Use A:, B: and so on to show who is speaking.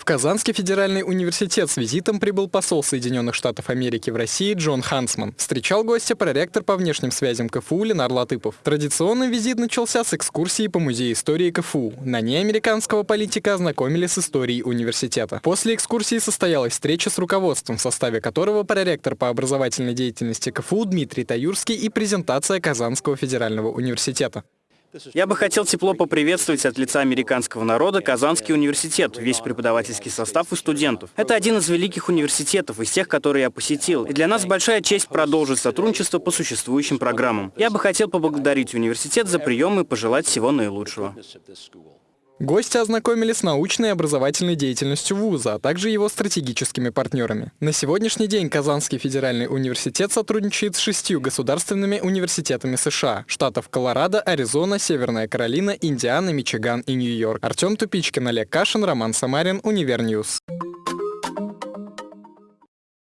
A: В Казанский федеральный университет с визитом прибыл посол Соединенных Штатов Америки в России Джон Хансман. Встречал гостя проректор по внешним связям КФУ Ленар Латыпов. Традиционный визит начался с экскурсии по Музею истории КФУ. На ней американского политика ознакомили с историей университета. После экскурсии состоялась встреча с руководством, в составе которого проректор по образовательной деятельности КФУ Дмитрий Таюрский и презентация Казанского федерального университета.
B: Я бы хотел тепло поприветствовать от лица американского народа Казанский университет, весь преподавательский состав и студентов. Это один из великих университетов, из тех, которые я посетил. И для нас большая честь продолжить сотрудничество по существующим программам. Я бы хотел поблагодарить университет за прием и пожелать всего наилучшего.
A: Гости ознакомились с научной и образовательной деятельностью вуза, а также его стратегическими партнерами. На сегодняшний день Казанский федеральный университет сотрудничает с шестью государственными университетами США, штатов Колорадо, Аризона, Северная Каролина, Индиана, Мичиган и Нью-Йорк. Артем Тупичкин, Олег Кашин, Роман Самарин, Univer News.